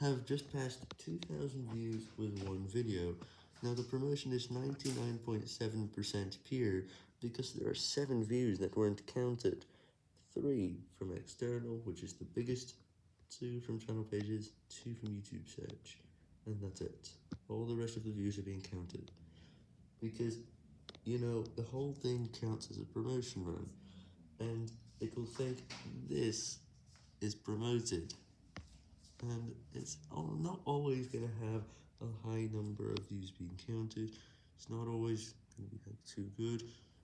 have just passed 2,000 views with one video. Now the promotion is 99.7% pure because there are 7 views that weren't counted. 3 from external, which is the biggest, 2 from channel pages, 2 from YouTube search, and that's it. All the rest of the views are being counted. Because, you know, the whole thing counts as a promotion run, and it will think this is promoted and it's not always going to have a high number of views being counted, it's not always going to be too good,